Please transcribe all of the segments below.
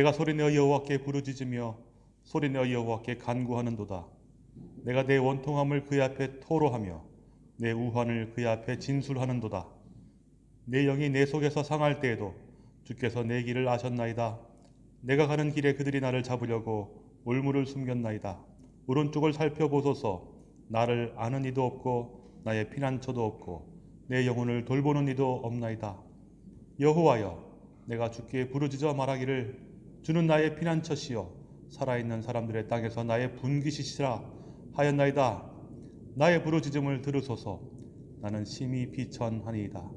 내가 소리내어 여호와께 부르짖으며 소리내어 여호와께 간구하는도다. 내가 내 원통함을 그의 앞에 토로하며 내 우환을 그의 앞에 진술하는도다. 내 영이 내 속에서 상할 때에도 주께서 내 길을 아셨나이다. 내가 가는 길에 그들이 나를 잡으려고 올무를 숨겼나이다. 오른쪽을 살펴보소서 나를 아는 이도 없고 나의 피난처도 없고 내 영혼을 돌보는 이도 없나이다. 여호와여 내가 주께 부르짖어 말하기를 주는 나의 피난처시여 살아있는 사람들의 땅에서 나의 분기시시라 하였나이다. 나의 부르짖음을 들으소서 나는 심히 비천하니이다.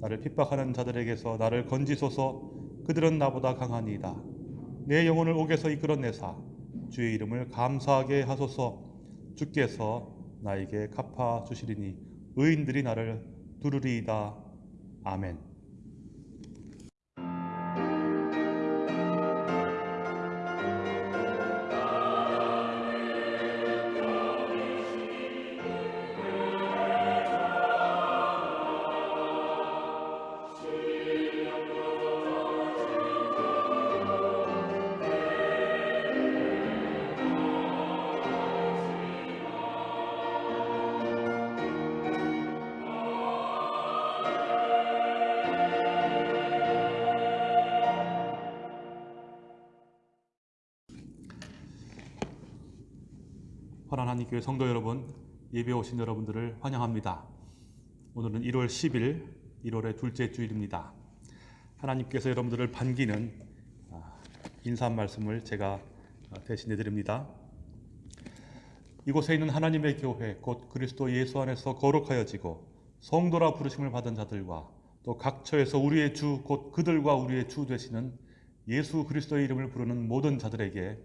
나를 핍박하는 자들에게서 나를 건지소서 그들은 나보다 강하니이다. 내 영혼을 옥에서 이끌어내사 주의 이름을 감사하게 하소서 주께서 나에게 갚아 주시리니 의인들이 나를 두르리이다. 아멘. 교회 성도 여러분, 예배 오신 여러분들을 환영합니다. 오늘은 1월 10일, 1월의 둘째 주일입니다. 하나님께서 여러분들을 반기는 아, 인사 말씀을 제가 대신해 드립니다. 이곳에 있는 하나님의 교회, 곧 그리스도 예수 안에서 거룩하여지고 성도라 부르심을 받은 자들과 또 각처에서 우리의 주, 곧 그들과 우리의 주 되시는 예수 그리스도의 이름을 부르는 모든 자들에게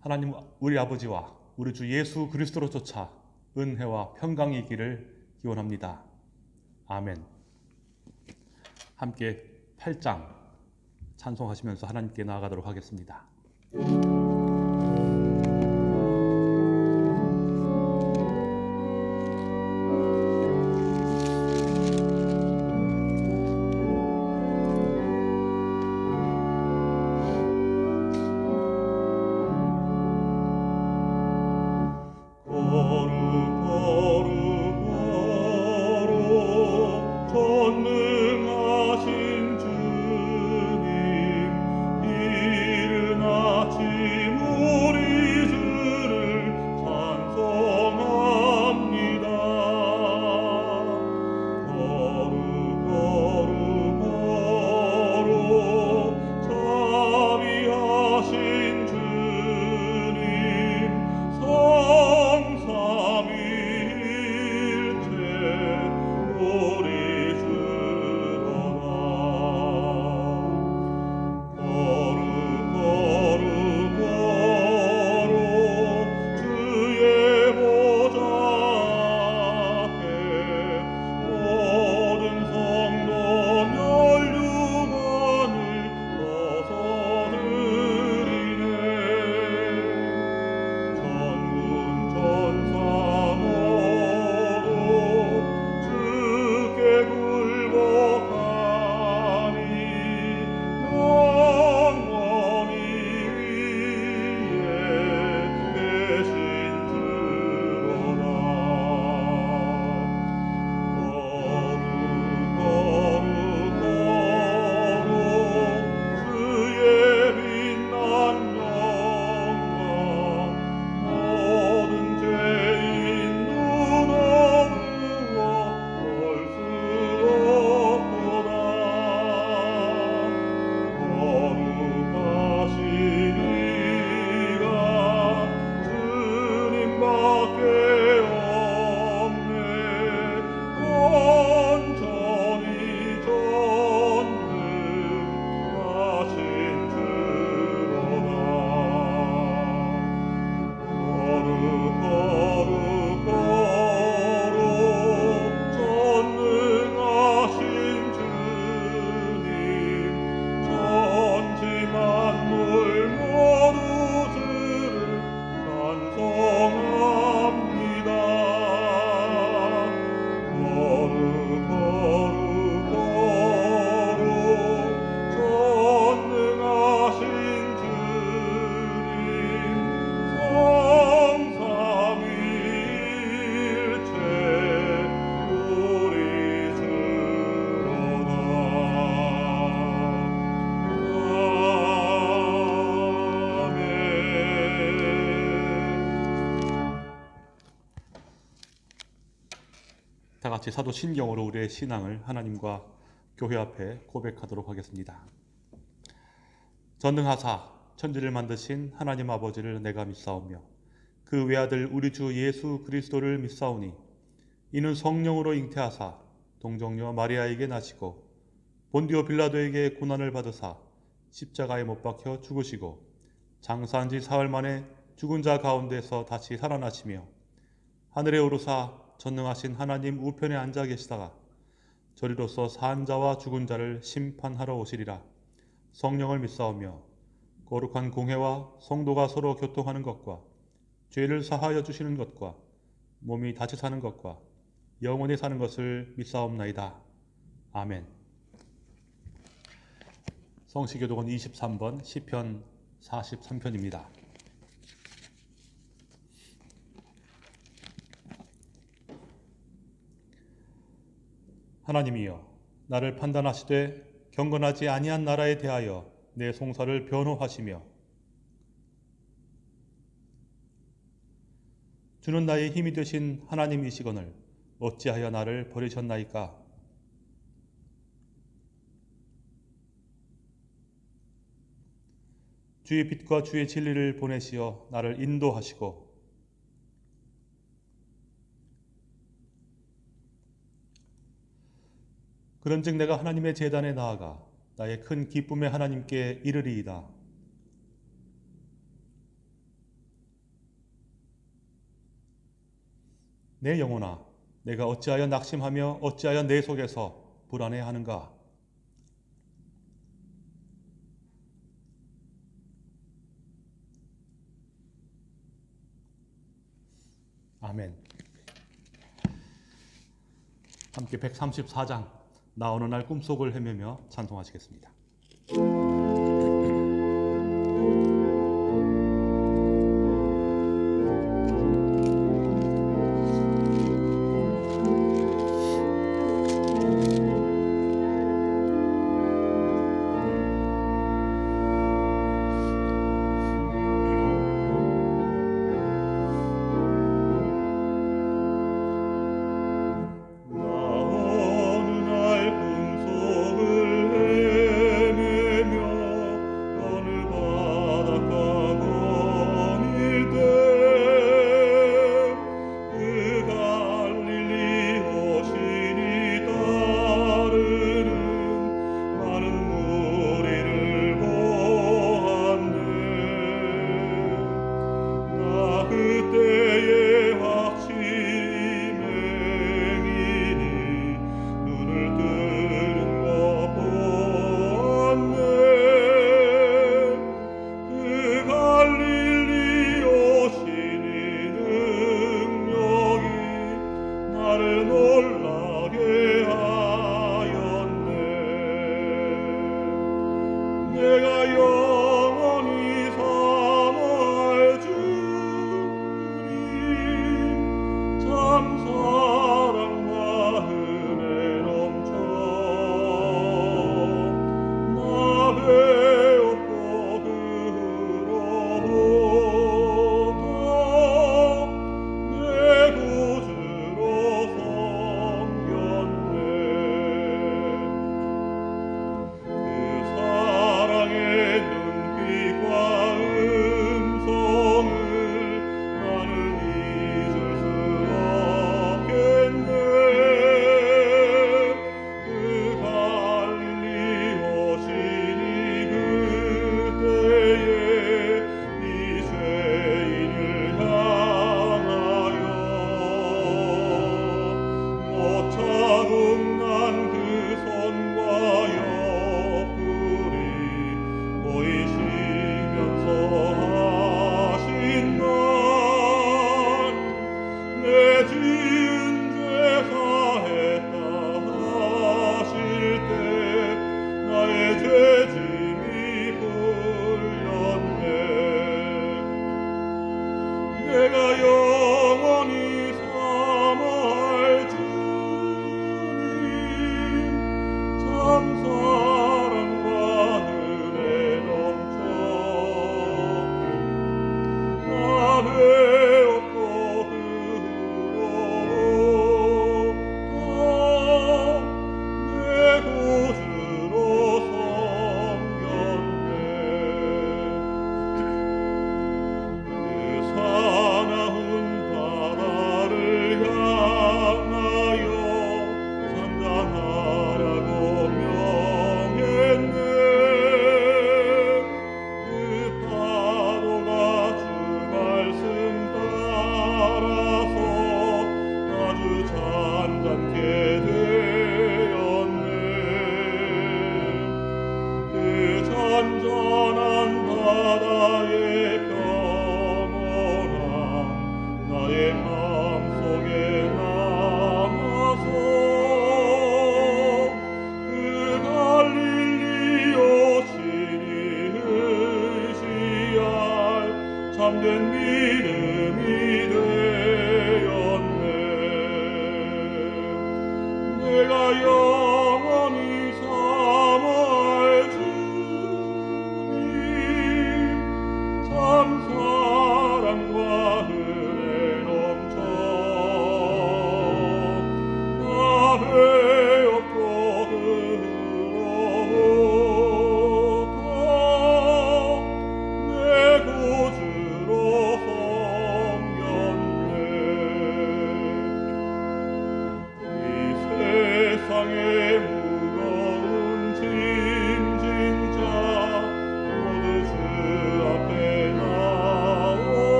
하나님 우리 아버지와 우리 주 예수 그리스도로 쫓아 은혜와 평강이 있기를 기원합니다. 아멘. 함께 8장 찬송하시면서 하나님께 나아가도록 하겠습니다. 같이 사도 신경으로 우리의 신앙을 하나님과 교회 앞에 고백하도록 하겠습니다. 전능하사 천지를 만드신 하나님 아버지를 내가 믿사오며 그 외아들 우리 주 예수 그리스도를 믿사오니 이는 성령으로 잉태하사 동정녀 마리아에게 나시고 본디오 빌라도에게 고난을 받으사 십자가에 못 박혀 죽으시고 장사한 지 사흘 만에 죽은 자 가운데서 다시 살아나시며 하늘에 오르사 전능하신 하나님 우편에 앉아 계시다가 저리로서 산 자와 죽은 자를 심판하러 오시리라 성령을 믿사오며 거룩한 공회와 성도가 서로 교통하는 것과 죄를 사하여 주시는 것과 몸이 다시 사는 것과 영원히 사는 것을 믿사옵나이다. 아멘. 성시교독은 23번 시편 43편입니다. 하나님이여 나를 판단하시되 경건하지 아니한 나라에 대하여 내 송사를 변호하시며 주는 나의 힘이 되신 하나님이시거늘 어찌하여 나를 버리셨나이까? 주의 빛과 주의 진리를 보내시어 나를 인도하시고 그런즉 내가 하나님의 재단에 나아가 나의 큰 기쁨의 하나님께 이르리이다. 내 영혼아, 내가 어찌하여 낙심하며 어찌하여 내 속에서 불안해하는가? 아멘. 함께 134장 나 어느 날 꿈속을 헤매며 찬송하시겠습니다.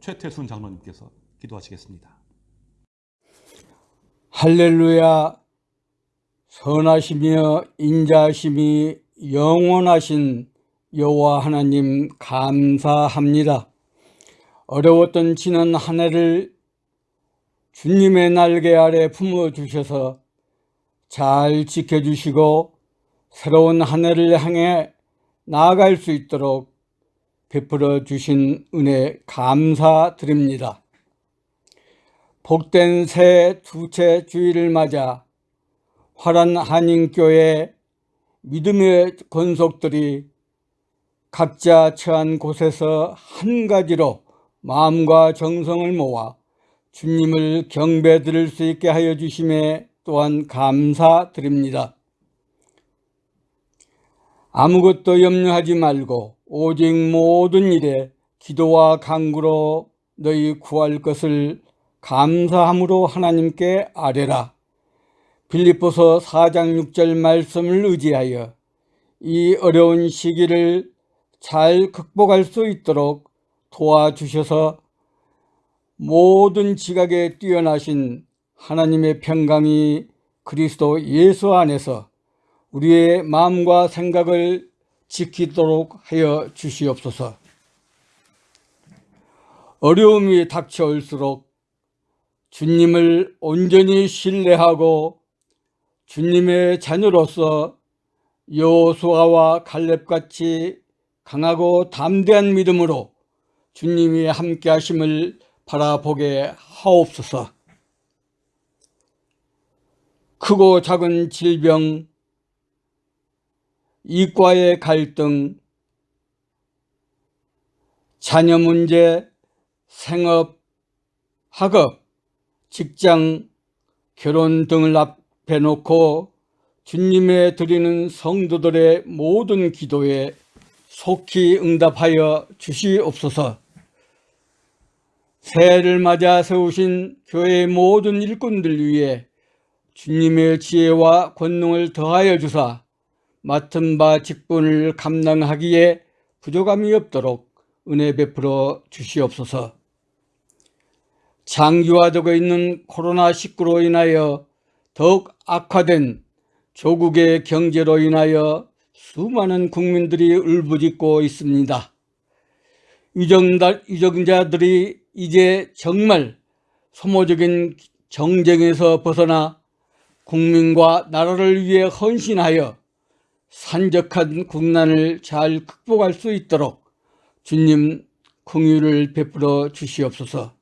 최태순 장로님께서 기도하시겠습니다. 할렐루야 선하시며 인자하심이 영원하신 여호와 하나님 감사합니다. 어려웠던 지난 한 해를 주님의 날개 아래 품어 주셔서 잘 지켜주시고 새로운 한 해를 향해 나아갈 수 있도록 베풀어 주신 은혜 감사드립니다. 복된 새 두째 주일을 맞아 화란 한인교회 믿음의 권속들이 각자 처한 곳에서 한 가지로 마음과 정성을 모아 주님을 경배 드릴 수 있게 하여 주심에 또한 감사드립니다. 아무것도 염려하지 말고 오직 모든 일에 기도와 간구로 너희 구할 것을 감사함으로 하나님께 아뢰라. 빌립보서 4장 6절 말씀을 의지하여 이 어려운 시기를 잘 극복할 수 있도록 도와주셔서 모든 지각에 뛰어나신 하나님의 평강이 그리스도 예수 안에서 우리의 마음과 생각을 지키도록 하여 주시옵소서. 어려움이 닥쳐올수록 주님을 온전히 신뢰하고 주님의 자녀로서 여호수아와 갈렙같이 강하고 담대한 믿음으로 주님이 함께 하심을 바라보게 하옵소서. 크고 작은 질병, 이과의 갈등, 자녀 문제, 생업, 학업, 직장, 결혼 등을 앞에 놓고 주님의 드리는 성도들의 모든 기도에 속히 응답하여 주시옵소서. 새해를 맞아 세우신 교회의 모든 일꾼들 위해 주님의 지혜와 권능을 더하여 주사 맡은 바 직분을 감당하기에 부족함이 없도록 은혜 베풀어 주시옵소서. 장기화되고 있는 코로나19로 인하여 더욱 악화된 조국의 경제로 인하여 수많은 국민들이 울부짖고 있습니다. 유정자들이 이제 정말 소모적인 정쟁에서 벗어나 국민과 나라를 위해 헌신하여 산적한 국난을 잘 극복할 수 있도록 주님 긍휼을 베풀어 주시옵소서.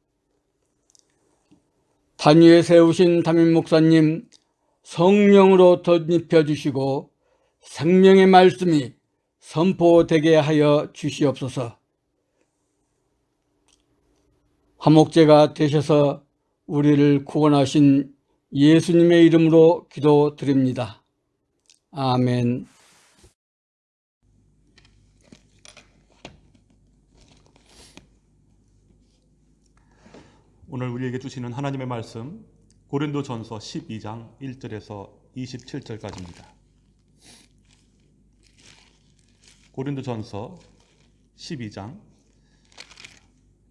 단위에 세우신 담임 목사님, 성령으로 덧입혀 주시고 생명의 말씀이 선포되게 하여 주시옵소서. 화목제가 되셔서 우리를 구원하신 예수님의 이름으로 기도드립니다. 아멘. 오늘 우리에게 주시는 하나님의 말씀 고린도 전서 12장 1절에서 27절까지입니다. 고린도 전서 12장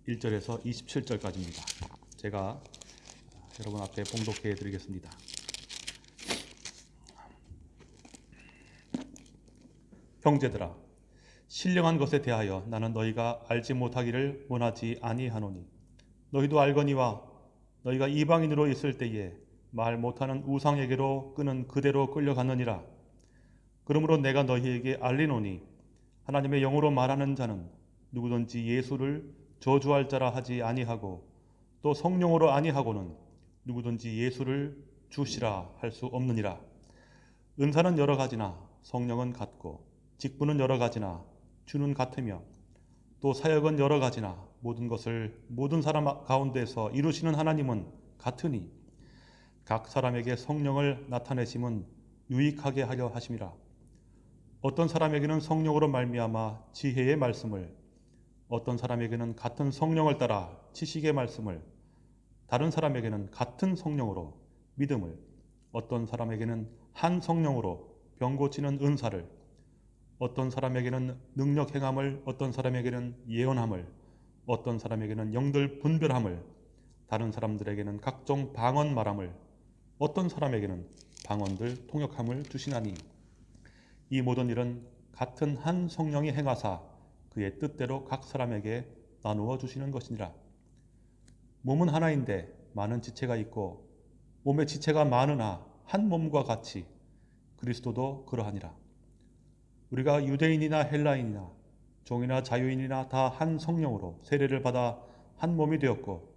1절에서 27절까지입니다. 제가 여러분 앞에 봉독해 드리겠습니다. 형제들아 신령한 것에 대하여 나는 너희가 알지 못하기를 원하지 아니하노니 너희도 알거니와 너희가 이방인으로 있을 때에 말 못하는 우상에게로 끄는 그대로 끌려갔느니라. 그러므로 내가 너희에게 알리노니 하나님의 영으로 말하는 자는 누구든지 예수를 저주할 자라 하지 아니하고 또 성령으로 아니하고는 누구든지 예수를 주시라 할 수 없느니라. 은사는 여러 가지나 성령은 같고 직분은 여러 가지나 주는 같으며 또 사역은 여러 가지나 모든 것을 모든 사람 가운데서 이루시는 하나님은 같으니 각 사람에게 성령을 나타내심은 유익하게 하려 하심이라. 어떤 사람에게는 성령으로 말미암아 지혜의 말씀을 어떤 사람에게는 같은 성령을 따라 지식의 말씀을 다른 사람에게는 같은 성령으로 믿음을 어떤 사람에게는 한 성령으로 병 고치는 은사를 어떤 사람에게는 능력 행함을 어떤 사람에게는 예언함을 어떤 사람에게는 영들 분별함을 다른 사람들에게는 각종 방언 말함을 어떤 사람에게는 방언들 통역함을 주시나니 이 모든 일은 같은 한 성령이 행하사 그의 뜻대로 각 사람에게 나누어 주시는 것이니라. 몸은 하나인데 많은 지체가 있고 몸의 지체가 많으나 한 몸과 같이 그리스도도 그러하니라. 우리가 유대인이나 헬라인이나 종이나 자유인이나 다 한 성령으로 세례를 받아 한 몸이 되었고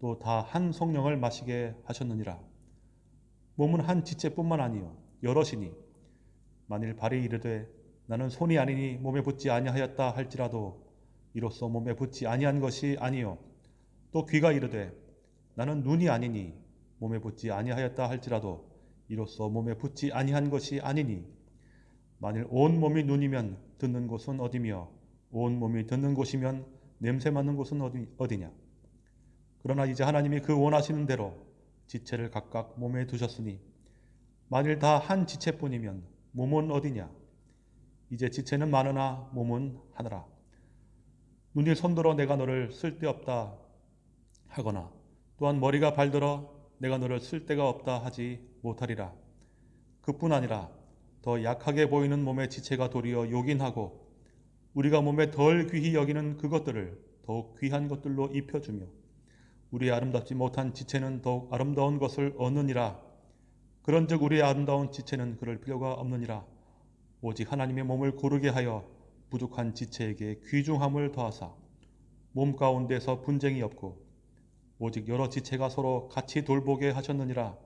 또 다 한 성령을 마시게 하셨느니라. 몸은 한 지체뿐만 아니요 여럿이니 만일 발이 이르되 나는 손이 아니니 몸에 붙지 아니하였다 할지라도 이로써 몸에 붙지 아니한 것이 아니요 또 귀가 이르되 나는 눈이 아니니 몸에 붙지 아니하였다 할지라도 이로써 몸에 붙지 아니한 것이 아니니 만일 온 몸이 눈이면 듣는 곳은 어디며 온 몸이 듣는 곳이면 냄새 맡는 곳은 어디, 어디냐? 그러나 이제 하나님이 그 원하시는 대로 지체를 각각 몸에 두셨으니 만일 다 한 지체뿐이면 몸은 어디냐? 이제 지체는 많으나 몸은 하나라 눈이 손들어 내가 너를 쓸데없다 하거나 또한 머리가 발들어 내가 너를 쓸데가 없다 하지 못하리라. 그뿐 아니라 더 약하게 보이는 몸의 지체가 도리어 요긴하고 우리가 몸에 덜 귀히 여기는 그것들을 더욱 귀한 것들로 입혀주며 우리의 아름답지 못한 지체는 더욱 아름다운 것을 얻느니라. 그런즉 우리의 아름다운 지체는 그럴 필요가 없느니라. 오직 하나님의 몸을 고르게 하여 부족한 지체에게 귀중함을 더하사 몸 가운데서 분쟁이 없고 오직 여러 지체가 서로 같이 돌보게 하셨느니라.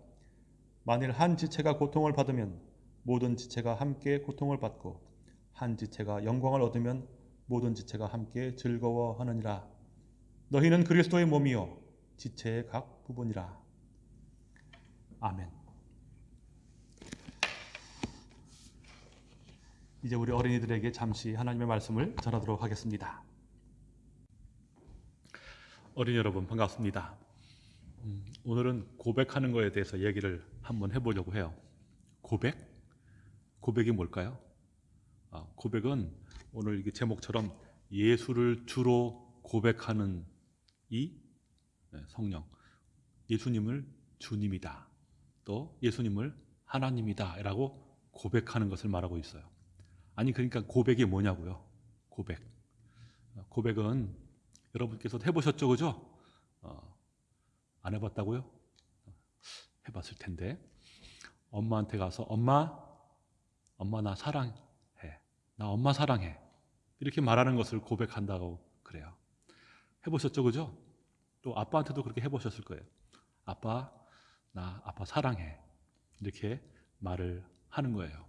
만일 한 지체가 고통을 받으면 모든 지체가 함께 고통을 받고 한 지체가 영광을 얻으면 모든 지체가 함께 즐거워하느니라. 너희는 그리스도의 몸이요 지체의 각 부분이라. 아멘. 이제 우리 어린이들에게 잠시 하나님의 말씀을 전하도록 하겠습니다. 어린이 여러분 반갑습니다. 음, 오늘은 고백하는 것에 대해서 얘기를 한번 해보려고 해요. 고백? 고백이 뭘까요? 아, 고백은 오늘 이게 제목처럼 예수를 주로 고백하는 이 네, 성령, 예수님을 주님이다. 또 예수님을 하나님이다 라고 고백하는 것을 말하고 있어요. 아니 그러니까 고백이 뭐냐고요? 고백. 어, 고백은 여러분께서 해보셨죠, 그죠? 어, 안 해봤다고요? 해봤을 텐데 엄마한테 가서 엄마, 엄마 나 사랑해, 나 엄마 사랑해 이렇게 말하는 것을 고백한다고 그래요. 해보셨죠, 그죠? 또 아빠한테도 그렇게 해보셨을 거예요. 아빠, 나 아빠 사랑해. 이렇게 말을 하는 거예요.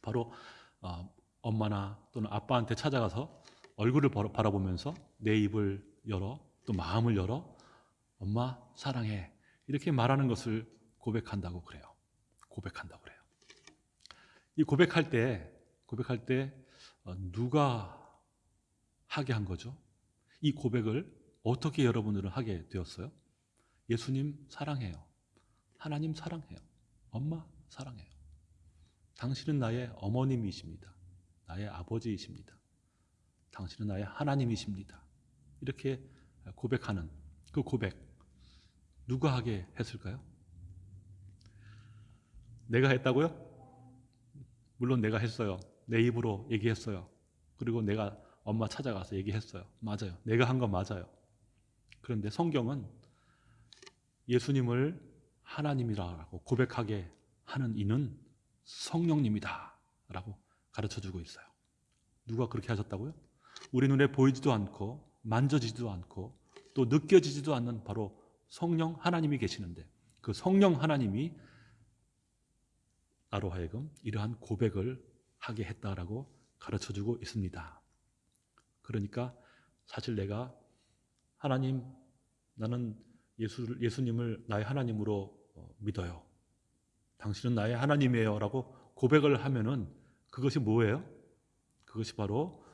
바로 어, 엄마나 또는 아빠한테 찾아가서 얼굴을 바라보면서 내 입을 열어 또 마음을 열어 엄마 사랑해 이렇게 말하는 것을 고백한다고 그래요. 고백한다고 그래요. 이 고백할 때 고백할 때 어, 누가 하게 한 거죠? 이 고백을 어떻게 여러분들은 하게 되었어요? 예수님 사랑해요. 하나님 사랑해요. 엄마 사랑해요. 당신은 나의 어머님이십니다. 나의 아버지이십니다. 당신은 나의 하나님이십니다. 이렇게 고백하는 그 고백 누가 하게 했을까요? 내가 했다고요? 물론 내가 했어요. 내 입으로 얘기했어요. 그리고 내가 엄마 찾아가서 얘기했어요. 맞아요. 내가 한 건 맞아요. 그런데 성경은 예수님을 하나님이라고 고백하게 하는 이는 성령님이다 라고 가르쳐 주고 있어요. 누가 그렇게 하셨다고요? 우리 눈에 보이지도 않고 만져지지도 않고 또 느껴지지도 않는 바로 성령 하나님이 계시는데 그 성령 하나님이 나로 하여금 이러한 고백을 하게 했다라고 가르쳐 주고 있습니다. 그러니까 사실 내가 하나님 나는 예수, 예수님을 나의 하나님으로 어, 믿어요. 당신은 나의 하나님이에요. 라고 고백을 하면은 그것이 뭐예요? 그것이 바로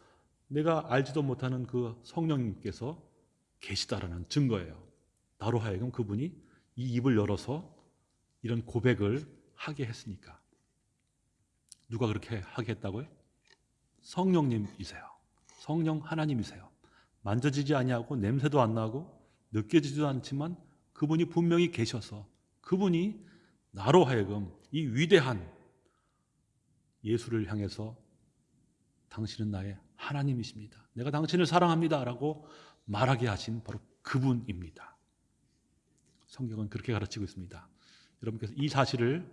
내가 알지도 못하는 그 성령님께서 계시다라는 증거예요. 나로 하여금 그분이 이 입을 열어서 이런 고백을 하게 했으니까. 누가 그렇게 하게 했다고요? 성령님이세요. 성령 하나님이세요. 만져지지 아니하고 냄새도 안 나고 느껴지지도 않지만 그분이 분명히 계셔서 그분이 나로 하여금 이 위대한 예수를 향해서 당신은 나의 하나님이십니다. 내가 당신을 사랑합니다 라고 말하게 하신 바로 그분입니다. 성경은 그렇게 가르치고 있습니다. 여러분께서 이 사실을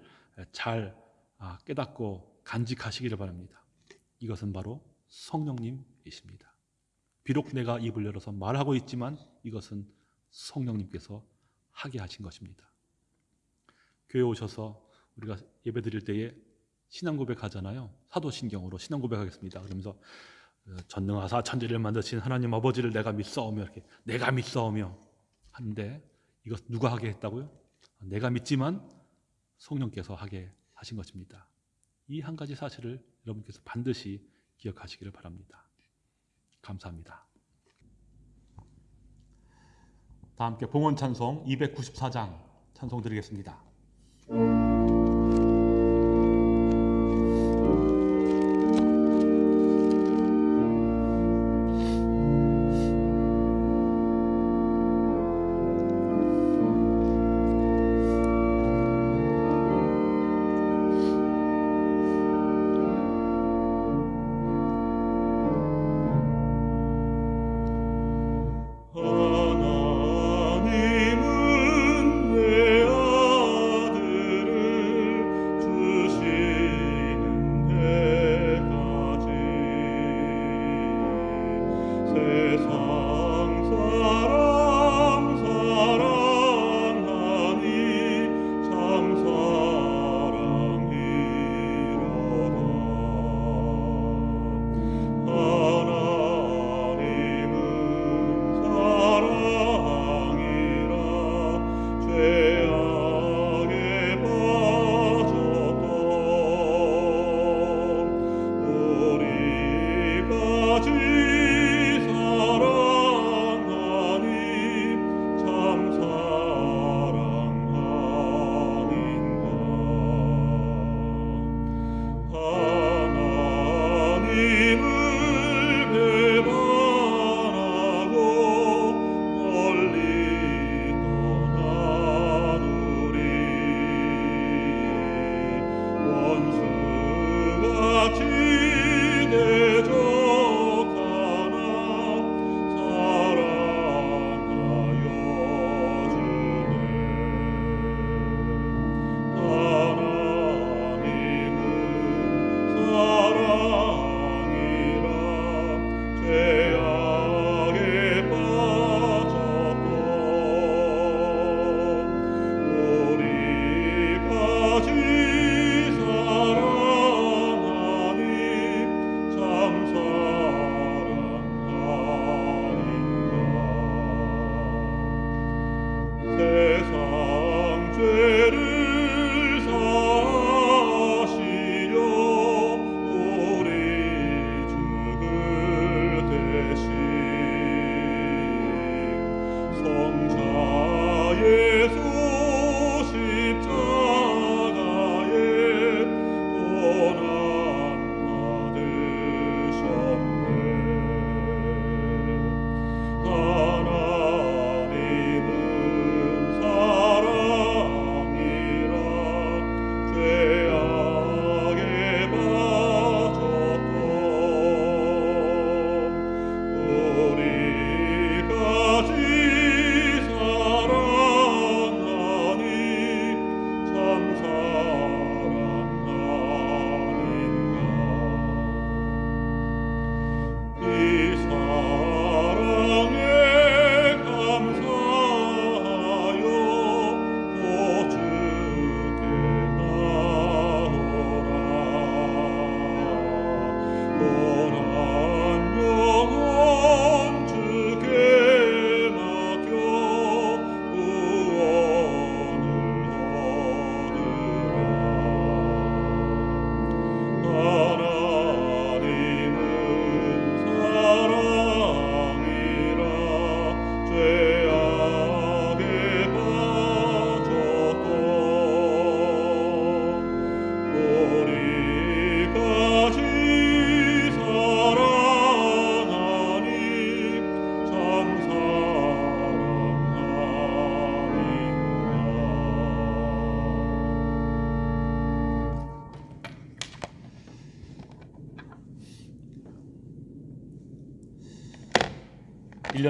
잘 아, 깨닫고 간직하시기를 바랍니다. 이것은 바로 성령님이십니다. 비록 내가 입을 열어서 말하고 있지만 이것은 성령님께서 하게 하신 것입니다. 교회 오셔서 우리가 예배 드릴 때에 신앙 고백하잖아요. 사도신경으로 신앙 고백하겠습니다. 그러면서 어, 전능하사 천지를 만드신 하나님 아버지를 내가 믿사오며 이렇게 내가 믿사오며 하는데 이것 누가 하게 했다고요? 내가 믿지만 성령께서 하게 하신 것입니다. 이 한 가지 사실을 여러분께서 반드시 기억하시기를 바랍니다. 감사합니다. 다 함께 봉헌 찬송 294장 찬송 드리겠습니다.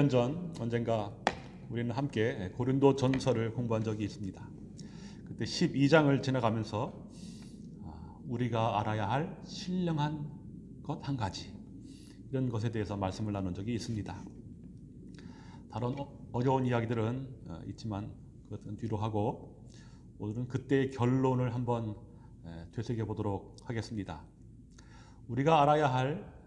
1년 전 언젠가 우리는 함께 고린도 전서를 공부한 적이 있습니다. 그때 12장을 지나가면서 아, 우리가 알아야 할 신령한 것 한 가지 이런 것에 대해서 말씀을 나눈 적이 있습니다. 다른 어- 어려운 이야기들은 어, 있지만 그것은 뒤로 하고 오늘은 그때의 결론을 한번 에, 되새겨 보도록 하겠습니다. 우리가 알아야 할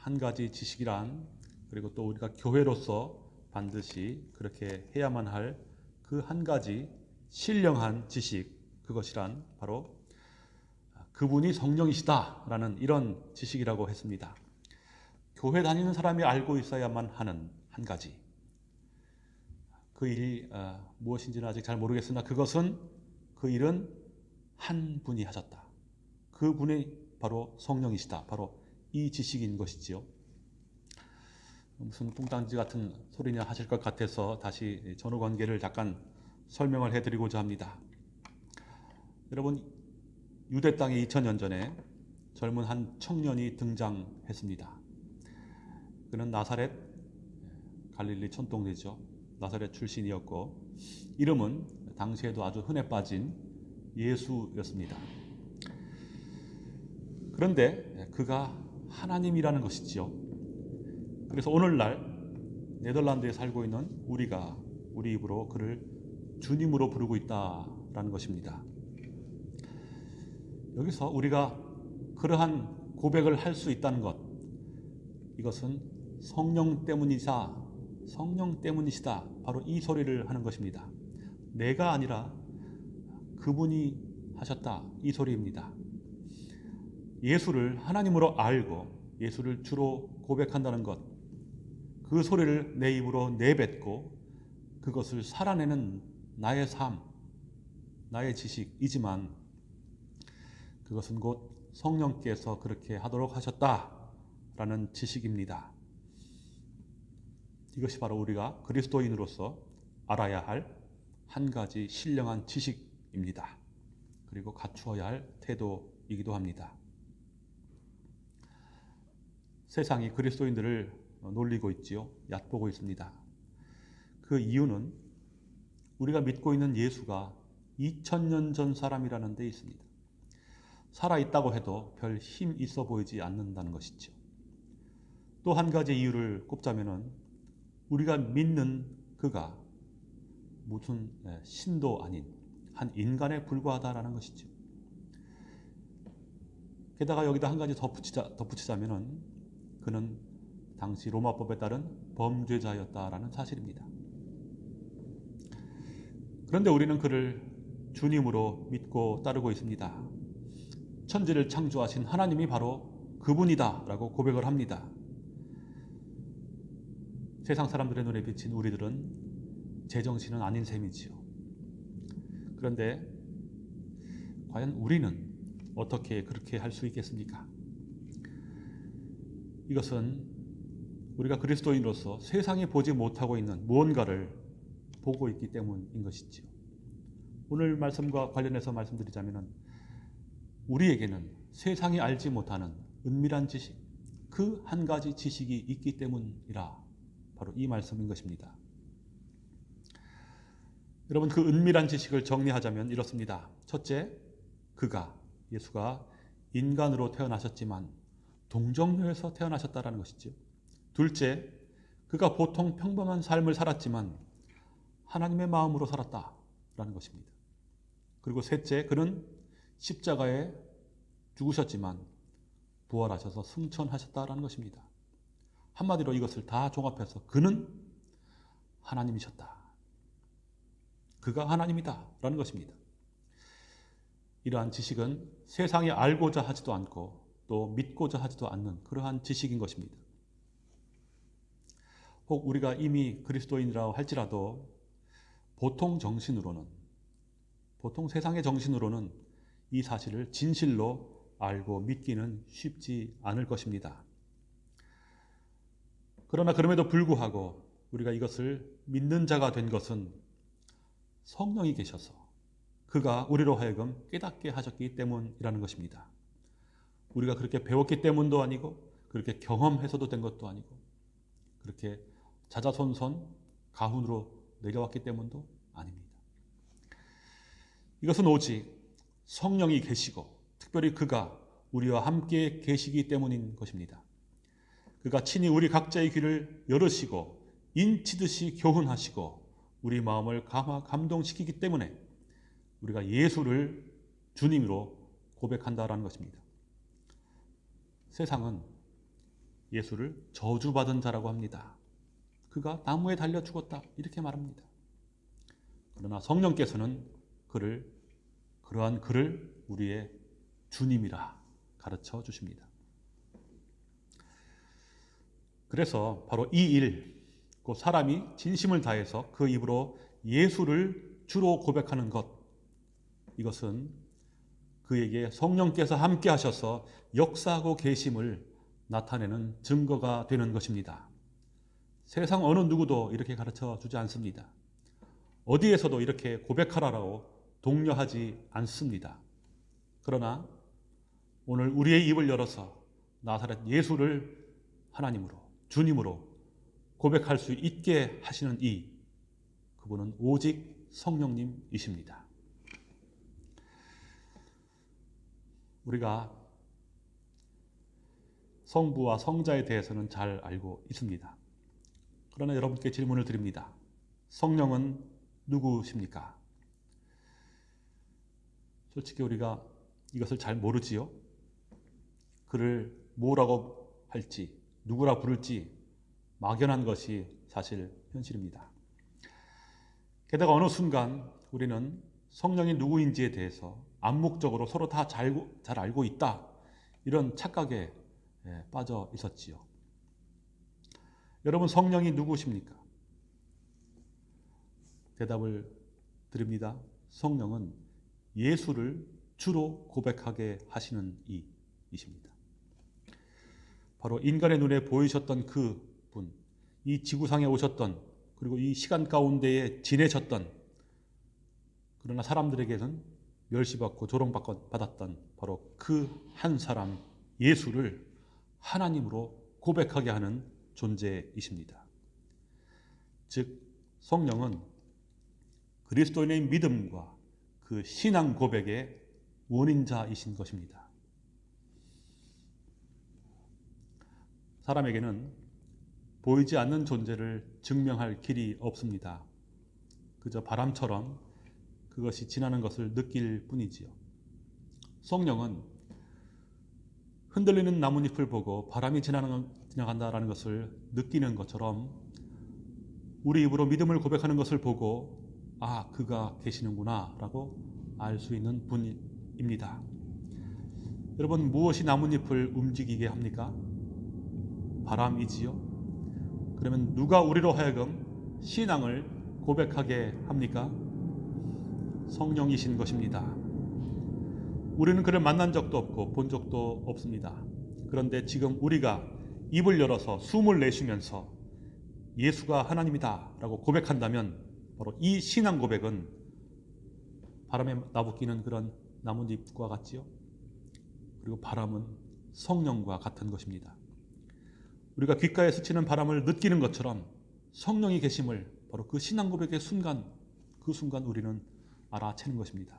한 가지 지식이란 그리고 또 우리가 교회로서 반드시 그렇게 해야만 할 그 한 가지 신령한 지식 그것이란 바로 그분이 성령이시다라는 이런 지식이라고 했습니다. 교회 다니는 사람이 알고 있어야만 하는 한 가지. 그 일이 어, 무엇인지는 아직 잘 모르겠으나 그것은 그 일은 한 분이 하셨다. 그 분이 바로 성령이시다. 바로 이 지식인 것이지요. 무슨 뚱딴지 같은 소리냐 하실 것 같아서 다시 전후 관계를 잠깐 설명을 해드리고자 합니다. 여러분 유대 땅에 2000년 전에 젊은 한 청년이 등장했습니다. 그는 나사렛 갈릴리 촌동네죠. 나사렛 출신이었고 이름은 당시에도 아주 흔해 빠진 예수였습니다. 그런데 그가 하나님이라는 것이지요. 그래서 오늘날 네덜란드에 살고 있는 우리가 우리 입으로 그를 주님으로 부르고 있다라는 것입니다. 여기서 우리가 그러한 고백을 할 수 있다는 것 이것은 성령 때문이자 성령 때문이시다. 바로 이 소리를 하는 것입니다. 내가 아니라 그분이 하셨다. 이 소리입니다. 예수를 하나님으로 알고 예수를 주로 고백한다는 것. 그 소리를 내 입으로 내뱉고 그것을 살아내는 나의 삶, 나의 지식이지만 그것은 곧 성령께서 그렇게 하도록 하셨다라는 지식입니다. 이것이 바로 우리가 그리스도인으로서 알아야 할 한 가지 신령한 지식입니다. 그리고 갖추어야 할 태도이기도 합니다. 세상이 그리스도인들을 놀리고 있지요. 얕보고 있습니다. 그 이유는 우리가 믿고 있는 예수가 2000년 전 사람이라는 데 있습니다. 살아있다고 해도 별 힘 있어 보이지 않는다는 것이죠. 또 한 가지 이유를 꼽자면은 우리가 믿는 그가 무슨 예, 신도 아닌 한 인간에 불과하다라는 것이죠. 게다가 여기다 한 가지 덧붙이자, 덧붙이자면은 그는 당시 로마법에 따른 범죄자였다라는 사실입니다. 그런데 우리는 그를 주님으로 믿고 따르고 있습니다. 천지를 창조하신 하나님이 바로 그분이다 라고 고백을 합니다. 세상 사람들의 눈에 비친 우리들은 제정신은 아닌 셈이지요. 그런데 과연 우리는 어떻게 그렇게 할 수 있겠습니까? 이것은 우리가 그리스도인으로서 세상이 보지 못하고 있는 무언가를 보고 있기 때문인 것이지요. 오늘 말씀과 관련해서 말씀드리자면 우리에게는 세상이 알지 못하는 은밀한 지식, 그 한 가지 지식이 있기 때문이라 바로 이 말씀인 것입니다. 여러분 그 은밀한 지식을 정리하자면 이렇습니다. 첫째, 그가 예수가 인간으로 태어나셨지만 동정녀에서 태어나셨다라는 것이죠. 둘째, 그가 보통 평범한 삶을 살았지만 하나님의 마음으로 살았다라는 것입니다. 그리고 셋째, 그는 십자가에 죽으셨지만 부활하셔서 승천하셨다라는 것입니다. 한마디로 이것을 다 종합해서 그는 하나님이셨다. 그가 하나님이다 라는 것입니다. 이러한 지식은 세상이 알고자 하지도 않고 또 믿고자 하지도 않는 그러한 지식인 것입니다. 혹 우리가 이미 그리스도인이라고 할지라도 보통 정신으로는 보통 세상의 정신으로는 이 사실을 진실로 알고 믿기는 쉽지 않을 것입니다. 그러나 그럼에도 불구하고 우리가 이것을 믿는 자가 된 것은 성령이 계셔서 그가 우리로 하여금 깨닫게 하셨기 때문이라는 것입니다. 우리가 그렇게 배웠기 때문도 아니고 그렇게 경험해서도 된 것도 아니고 그렇게 자자손손 가훈으로 내려왔기 때문도 아닙니다. 이것은 오직 성령이 계시고 특별히 그가 우리와 함께 계시기 때문인 것입니다. 그가 친히 우리 각자의 귀를 열으시고 인치듯이 교훈하시고 우리 마음을 감동시키기 때문에 우리가 예수를 주님으로 고백한다라는 것입니다. 세상은 예수를 저주받은 자라고 합니다. 그가 나무에 달려 죽었다 이렇게 말합니다. 그러나 성령께서는 그를 그러한 그를 우리의 주님이라 가르쳐 주십니다. 그래서 바로 이 일, 그 사람이 진심을 다해서 그 입으로 예수를 주로 고백하는 것, 이것은 그에게 성령께서 함께 하셔서 역사하고 계심을 나타내는 증거가 되는 것입니다. 세상 어느 누구도 이렇게 가르쳐 주지 않습니다. 어디에서도 이렇게 고백하라라고 독려하지 않습니다. 그러나 오늘 우리의 입을 열어서 나사렛 예수를 하나님으로 주님으로 고백할 수 있게 하시는 이 그분은 오직 성령님이십니다. 우리가 성부와 성자에 대해서는 잘 알고 있습니다. 그러나 여러분께 질문을 드립니다. 성령은 누구십니까? 솔직히 우리가 이것을 잘 모르지요. 그를 뭐라고 할지, 누구라 부를지 막연한 것이 사실 현실입니다. 게다가 어느 순간 우리는 성령이 누구인지에 대해서 암묵적으로 서로 다 잘 알고 있다. 이런 착각에 예, 빠져 있었지요. 여러분 성령이 누구십니까? 대답을 드립니다. 성령은 예수를 주로 고백하게 하시는 이이십니다. 바로 인간의 눈에 보이셨던 그 분, 이 지구상에 오셨던 그리고 이 시간 가운데에 지내셨던 그러나 사람들에게는 멸시받고 조롱받았던 바로 그 한 사람 예수를 하나님으로 고백하게 하는 존재이십니다. 즉 성령은 그리스도인의 믿음과 그 신앙 고백의 원인자이신 것입니다. 사람에게는 보이지 않는 존재를 증명할 길이 없습니다. 그저 바람처럼 그것이 지나는 것을 느낄 뿐이지요. 성령은 흔들리는 나뭇잎을 보고 바람이 지나는, 지나간다라는 것을 느끼는 것처럼 우리 입으로 믿음을 고백하는 것을 보고 아 그가 계시는구나 라고 알 수 있는 분입니다. 여러분 무엇이 나뭇잎을 움직이게 합니까? 바람이지요. 그러면 누가 우리로 하여금 신앙을 고백하게 합니까? 성령이신 것입니다. 우리는 그를 만난 적도 없고 본 적도 없습니다. 그런데 지금 우리가 입을 열어서 숨을 내쉬면서 예수가 하나님이다 라고 고백한다면 바로 이 신앙 고백은 바람에 나부끼는 그런 나뭇잎과 같지요. 그리고 바람은 성령과 같은 것입니다. 우리가 귓가에 스치는 바람을 느끼는 것처럼 성령이 계심을 바로 그 신앙 고백의 순간 그 순간 우리는 알아채는 것입니다.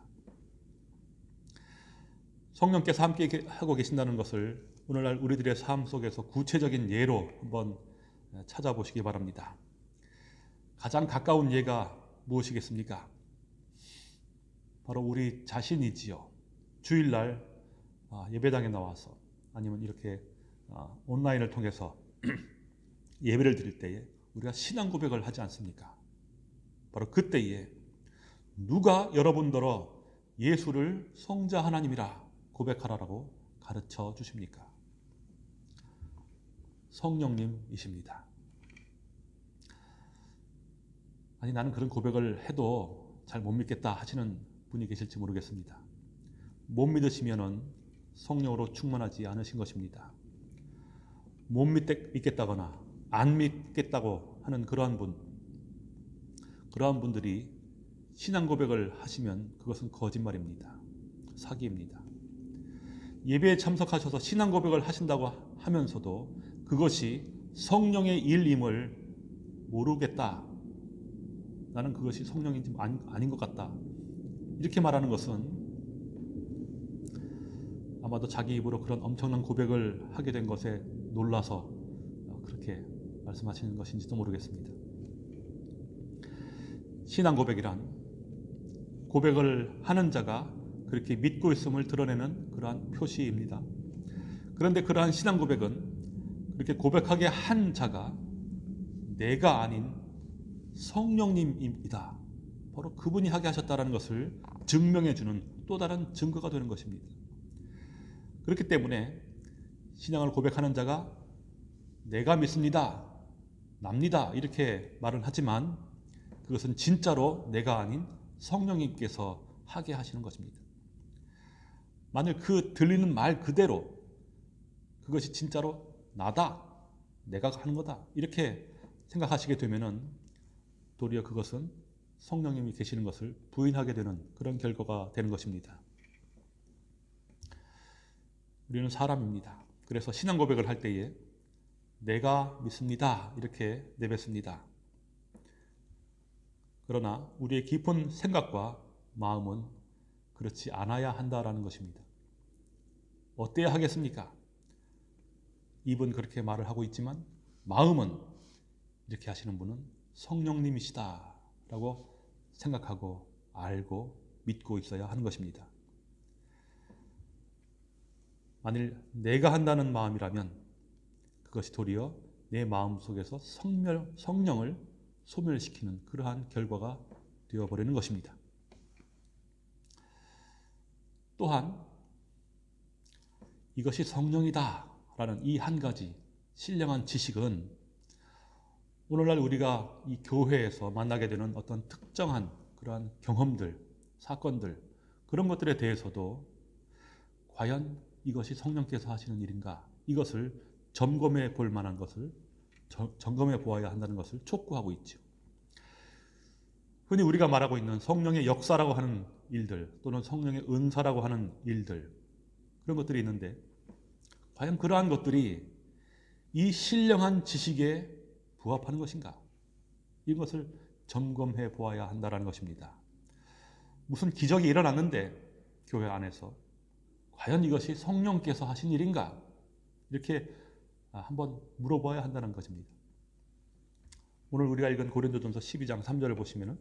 성령께서 함께 하고 계신다는 것을 오늘날 우리들의 삶 속에서 구체적인 예로 한번 찾아보시기 바랍니다. 가장 가까운 예가 무엇이겠습니까? 바로 우리 자신이지요. 주일날 아, 예배당에 나와서 아니면 이렇게 아, 온라인을 통해서 예배를 드릴 때에 우리가 신앙 고백을 하지 않습니까? 바로 그때에 누가 여러분더러 예수를 성자 하나님이라 고백하라라고 가르쳐 주십니까? 성령님이십니다. 아니 나는 그런 고백을 해도 잘 못 믿겠다 하시는 분이 계실지 모르겠습니다. 못 믿으시면은 성령으로 충만하지 않으신 것입니다. 못 믿겠다거나 안 믿겠다고 하는 그러한 분, 그러한 분들이 신앙 고백을 하시면 그것은 거짓말입니다. 사기입니다. 예배에 참석하셔서 신앙 고백을 하신다고 하면서도 그것이 성령의 일임을 모르겠다. 나는 그것이 성령인지 아닌, 것 같다. 이렇게 말하는 것은 아마도 자기 입으로 그런 엄청난 고백을 하게 된 것에 놀라서 그렇게 말씀하시는 것인지도 모르겠습니다. 신앙 고백이란 고백을 하는 자가 그렇게 믿고 있음을 드러내는 그러한 표시입니다. 그런데 그러한 신앙 고백은 그렇게 고백하게 한 자가 내가 아닌 성령님입니다. 바로 그분이 하게 하셨다는 것을 증명해 주는 또 다른 증거가 되는 것입니다. 그렇기 때문에 신앙을 고백하는 자가 내가 믿습니다. 납니다. 이렇게 말을 하지만 그것은 진짜로 내가 아닌 성령님께서 하게 하시는 것입니다. 만일 그 들리는 말 그대로 그것이 진짜로 나다. 내가 하는 거다. 이렇게 생각하시게 되면은 도리어 그것은 성령님이 계시는 것을 부인하게 되는 그런 결과가 되는 것입니다. 우리는 사람입니다. 그래서 신앙 고백을 할 때에 내가 믿습니다. 이렇게 내뱉습니다. 그러나 우리의 깊은 생각과 마음은 그렇지 않아야 한다라는 것입니다. 어때야 하겠습니까? 입은 그렇게 말을 하고 있지만 마음은 이렇게 하시는 분은 성령님이시다라고 생각하고 알고 믿고 있어야 하는 것입니다. 만일 내가 한다는 마음이라면 그것이 도리어 내 마음 속에서 성멸, 성령을 소멸시키는 그러한 결과가 되어버리는 것입니다. 또한 이것이 성령이다 라는 이 한 가지 신령한 지식은 오늘날 우리가 이 교회에서 만나게 되는 어떤 특정한 그러한 경험들, 사건들 그런 것들에 대해서도 과연 이것이 성령께서 하시는 일인가 이것을 점검해 볼 만한 것을 저- 점검해 보아야 한다는 것을 촉구하고 있죠. 흔히 우리가 말하고 있는 성령의 역사라고 하는 일들 또는 성령의 은사라고 하는 일들 그런 것들이 있는데 과연 그러한 것들이 이 신령한 지식에 부합하는 것인가? 이것을 점검해 보아야 한다는 것입니다. 무슨 기적이 일어났는데 교회 안에서 과연 이것이 성령께서 하신 일인가? 이렇게 아, 한번 물어봐야 한다는 것입니다. 오늘 우리가 읽은 고린도전서 12장 3절을 보시면은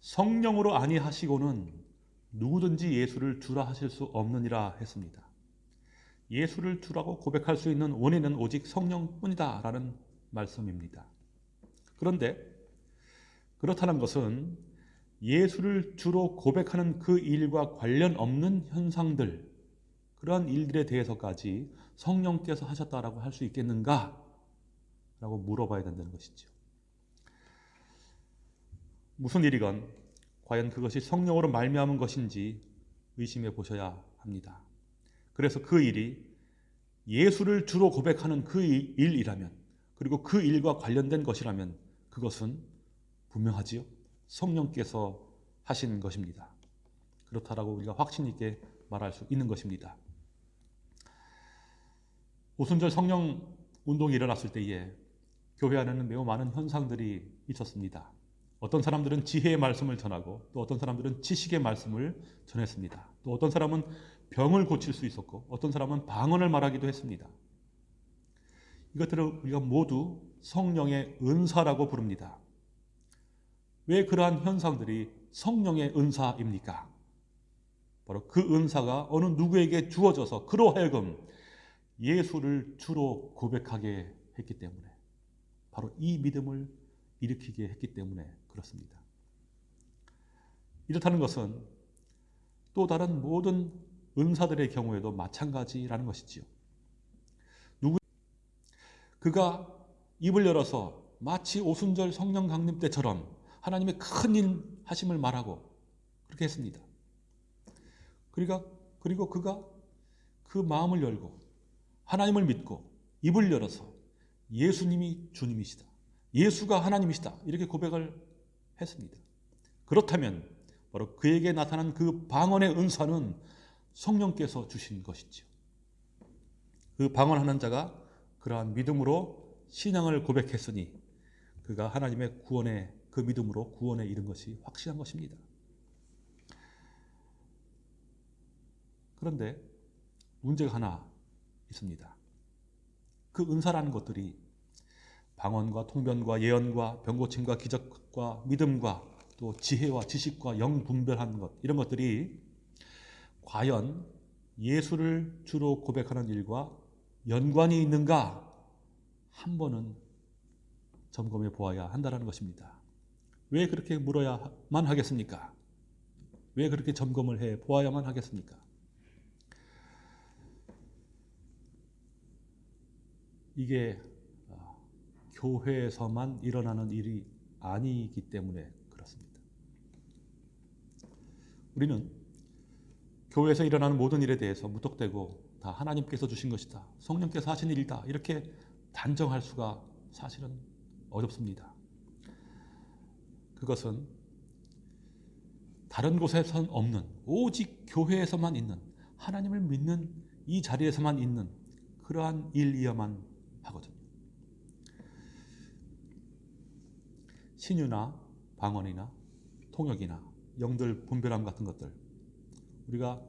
성령으로 아니하시고는 누구든지 예수를 주라 하실 수 없느니라 했습니다. 예수를 주라고 고백할 수 있는 원인은 오직 성령뿐이다 라는 말씀입니다. 그런데 그렇다는 것은 예수를 주로 고백하는 그 일과 관련 없는 현상들, 그러한 일들에 대해서까지 성령께서 하셨다라고 할 수 있겠는가? 라고 물어봐야 된다는 것이죠. 무슨 일이건 과연 그것이 성령으로 말미암은 것인지 의심해 보셔야 합니다. 그래서 그 일이 예수를 주로 고백하는 그 일- 일이라면 그리고 그 일과 관련된 것이라면 그것은 분명하지요. 성령께서 하신 것입니다. 그렇다라고 우리가 확신 있게 말할 수 있는 것입니다. 오순절 성령 운동이 일어났을 때에 교회 안에는 매우 많은 현상들이 있었습니다. 어떤 사람들은 지혜의 말씀을 전하고 또 어떤 사람들은 지식의 말씀을 전했습니다. 또 어떤 사람은 병을 고칠 수 있었고 어떤 사람은 방언을 말하기도 했습니다. 이것들을 우리가 모두 성령의 은사라고 부릅니다. 왜 그러한 현상들이 성령의 은사입니까? 바로 그 은사가 어느 누구에게 주어져서 그로 하여금 예수를 주로 고백하게 했기 때문에 바로 이 믿음을 일으키게 했기 때문에 그렇습니다. 이렇다는 것은 또 다른 모든 은사들의 경우에도 마찬가지라는 것이지요. 누구 그가 입을 열어서 마치 오순절 성령 강림 때처럼 하나님의 큰 일 하심을 말하고 그렇게 했습니다. 그리고 그리고 그가 그 마음을 열고 하나님을 믿고 입을 열어서 예수님이 주님이시다. 예수가 하나님이시다. 이렇게 고백을 했습니다. 그렇다면 바로 그에게 나타난 그 방언의 은사는 성령께서 주신 것이죠. 그 방언하는 자가 그러한 믿음으로 신앙을 고백했으니 그가 하나님의 구원의 그 믿음으로 구원에 이른 것이 확실한 것입니다. 그런데 문제가 하나 있습니다. 그 은사라는 것들이 방언과 통변과 예언과 병고침과 기적과 믿음과 또 지혜와 지식과 영 분별하는 것 이런 것들이 과연 예수를 주로 고백하는 일과 연관이 있는가 한 번은 점검해 보아야 한다는 것입니다. 왜 그렇게 물어야만 하겠습니까? 왜 그렇게 점검을 해 보아야만 하겠습니까? 이게 어, 교회에서만 일어나는 일이 아니기 때문에 그렇습니다. 우리는 교회에서 일어나는 모든 일에 대해서 무턱대고 다 하나님께서 주신 것이다. 성령께서 하신 일이다. 이렇게 단정할 수가 사실은 어렵습니다. 그것은 다른 곳에선 없는 오직 교회에서만 있는 하나님을 믿는 이 자리에서만 있는 그러한 일이어만 하거든요. 신유나 방언이나 통역이나 영들 분별함 같은 것들 우리가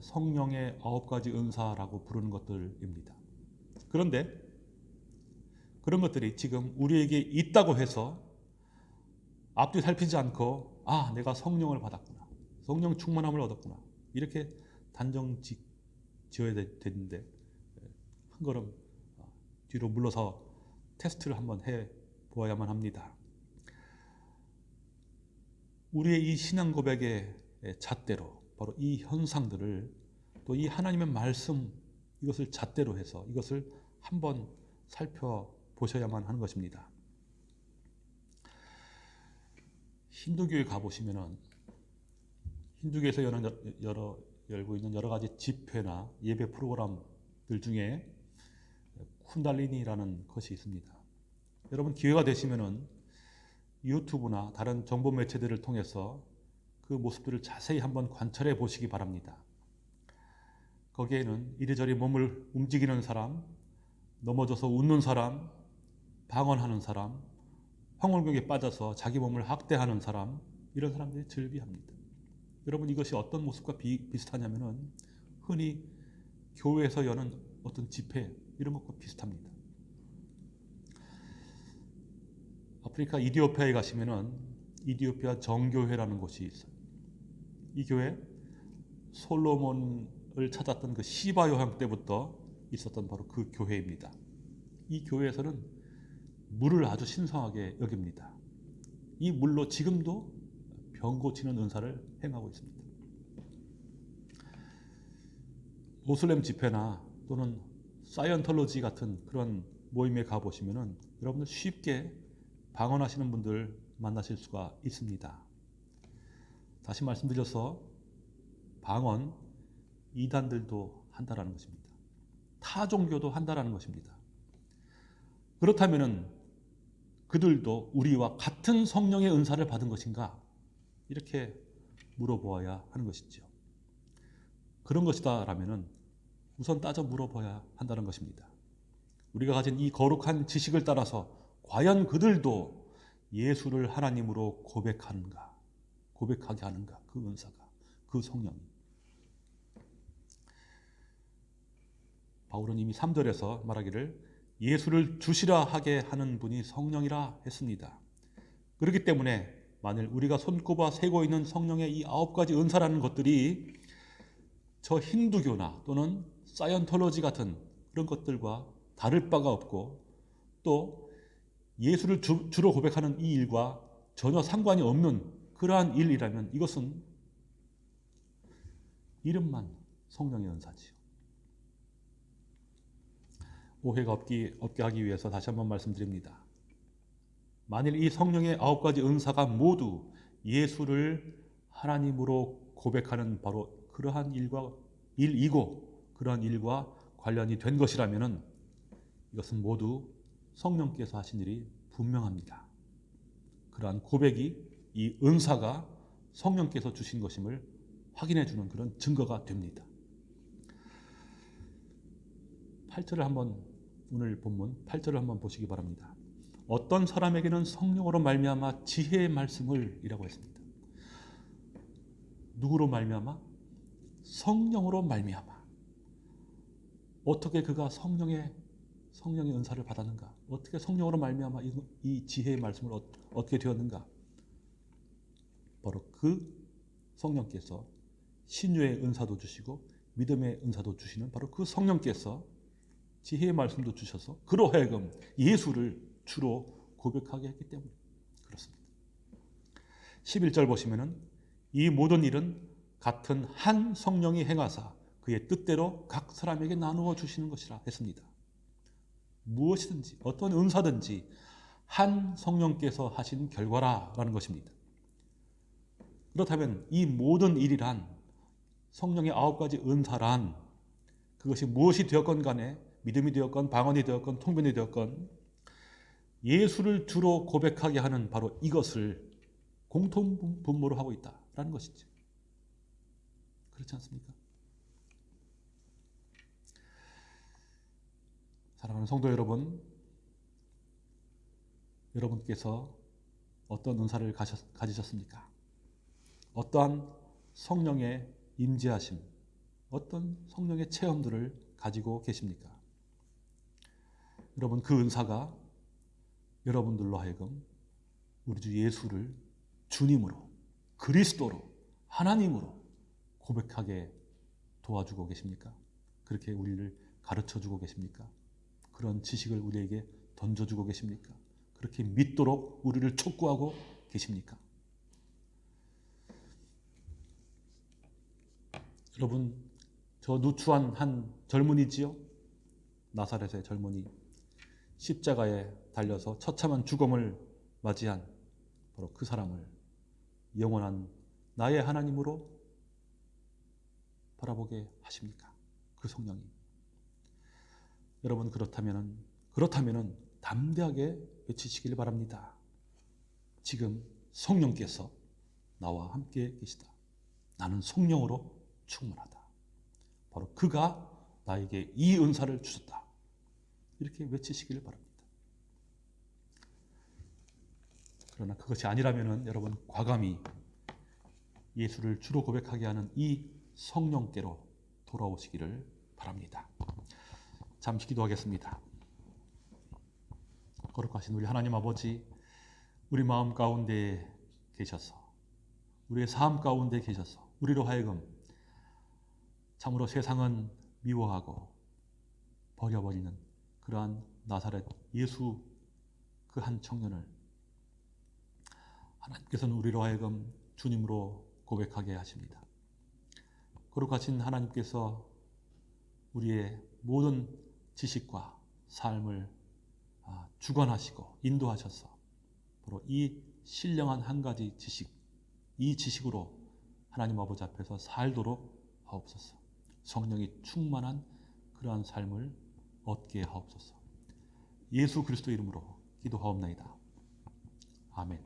성령의 아홉 가지 은사라고 부르는 것들입니다. 그런데 그런 것들이 지금 우리에게 있다고 해서 앞뒤 살피지 않고 아 내가 성령을 받았구나 성령 충만함을 얻었구나 이렇게 단정 지, 지어야 되- 되는데 한 걸음 뒤로 물러서 테스트를 한번 해 보아야만 합니다. 우리의 이 신앙 고백의 잣대로 바로 이 현상들을 또 이 하나님의 말씀 이것을 잣대로 해서 이것을 한번 살펴보셔야만 하는 것입니다. 힌두교에 가보시면은 힌두교에서 여러, 여러 열고 있는 여러 가지 집회나 예배 프로그램들 중에 쿤달리니라는 것이 있습니다. 여러분 기회가 되시면은 유튜브나 다른 정보 매체들을 통해서 그 모습들을 자세히 한번 관찰해 보시기 바랍니다. 거기에는 이리저리 몸을 움직이는 사람, 넘어져서 웃는 사람, 방언하는 사람, 황홀경에 빠져서 자기 몸을 학대하는 사람, 이런 사람들이 즐비합니다. 여러분 이것이 어떤 모습과 비, 비슷하냐면 은 흔히 교회에서 여는 어떤 집회 이런 것과 비슷합니다. 아프리카 이디오피아에 가시면 은 이디오피아 정교회라는 곳이 있어요. 이 교회 솔로몬을 찾았던 그 시바 요한 때부터 있었던 바로 그 교회입니다. 이 교회에서는 물을 아주 신성하게 여깁니다. 이 물로 지금도 병 고치는 은사를 행하고 있습니다. 모슬렘 집회나 또는 사이언톨로지 같은 그런 모임에 가 보시면은 여러분들 쉽게 방언하시는 분들 만나실 수가 있습니다. 다시 말씀드려서 방언 이단들도 한다라는 것입니다. 타 종교도 한다라는 것입니다. 그렇다면은 그들도 우리와 같은 성령의 은사를 받은 것인가? 이렇게 물어보아야 하는 것이죠. 그런 것이다 라면은 우선 따져 물어봐야 한다는 것입니다. 우리가 가진 이 거룩한 지식을 따라서 과연 그들도 예수를 하나님으로 고백하는가? 고백하게 하는가? 그 은사가, 그 성령이. 바울은 이미 3절에서 말하기를 예수를 주시라 하게 하는 분이 성령이라 했습니다. 그렇기 때문에 만일 우리가 손꼽아 세고 있는 성령의 이 아홉 가지 은사라는 것들이 저 힌두교나 또는 사이언톨로지 같은 그런 것들과 다를 바가 없고 또 예수를 주, 주로 고백하는 이 일과 전혀 상관이 없는 그러한 일이라면 이것은 이름만 성령의 은사지요. 오해가 없기, 없게 하기 위해서 다시 한번 말씀드립니다. 만일 이 성령의 아홉 가지 은사가 모두 예수를 하나님으로 고백하는 바로 그러한 일과 일이고 그러한 일과 관련이 된 것이라면은 이것은 모두 성령께서 하신 일이 분명합니다. 그러한 고백이 이 은사가 성령께서 주신 것임을 확인해 주는 그런 증거가 됩니다. 8절을 한번 오늘 본문 8절을 한번 보시기 바랍니다. 어떤 사람에게는 성령으로 말미암아 지혜의 말씀을 이라고 했습니다. 누구로 말미암아? 성령으로 말미암아. 어떻게 그가 성령의 성령의 은사를 받았는가? 어떻게 성령으로 말미암아 이, 이 지혜의 말씀을 어, 얻게 되었는가? 바로 그 성령께서 신유의 은사도 주시고 믿음의 은사도 주시는 바로 그 성령께서 지혜의 말씀도 주셔서 그로 하여금 예수를 주로 고백하게 했기 때문에 그렇습니다. 11절 보시면은 이 모든 일은 같은 한 성령이 행하사 그의 뜻대로 각 사람에게 나누어 주시는 것이라 했습니다. 무엇이든지 어떤 은사든지 한 성령께서 하신 결과라라는 것입니다. 그렇다면 이 모든 일이란 성령의 아홉 가지 은사란 그것이 무엇이 되었건 간에 믿음이 되었건 방언이 되었건 통변이 되었건 예수를 주로 고백하게 하는 바로 이것을 공통 분모로 하고 있다라는 것이죠. 그렇지 않습니까? 사랑하는 성도 여러분, 여러분께서 어떤 은사를 가셨, 가지셨습니까? 어떠한 성령의 임재하심, 어떤 성령의 체험들을 가지고 계십니까? 여러분 그 은사가 여러분들로 하여금 우리 주 예수를 주님으로 그리스도로 하나님으로 고백하게 도와주고 계십니까? 그렇게 우리를 가르쳐 주고 계십니까? 그런 지식을 우리에게 던져주고 계십니까? 그렇게 믿도록 우리를 촉구하고 계십니까? 여러분, 저 누추한 한 젊은이지요? 나사렛의 젊은이. 십자가에 달려서 처참한 죽음을 맞이한 바로 그 사람을 영원한 나의 하나님으로 바라보게 하십니까? 그 성령이. 여러분 그렇다면은 그렇다면은 담대하게 외치시길 바랍니다. 지금 성령께서 나와 함께 계시다. 나는 성령으로 충만하다. 바로 그가 나에게 이 은사를 주셨다. 이렇게 외치시길 바랍니다. 그러나 그것이 아니라면은 여러분 과감히 예수를 주로 고백하게 하는 이 성령께로 돌아오시기를 바랍니다. 잠시 기도하겠습니다. 거룩하신 우리 하나님 아버지, 우리 마음 가운데 계셔서, 우리의 삶 가운데 계셔서, 우리로 하여금 참으로 세상은 미워하고 버려버리는 그러한 나사렛 예수 그 한 청년을 하나님께서는 우리로 하여금 주님으로 고백하게 하십니다. 거룩하신 하나님께서 우리의 모든 지식과 삶을 아, 주관하시고 인도하셔서 바로 이 신령한 한 가지 지식, 이 지식으로 하나님 아버지 앞에서 살도록 하옵소서. 성령이 충만한 그러한 삶을 얻게 하옵소서. 예수 그리스도 이름으로 기도하옵나이다. 아멘.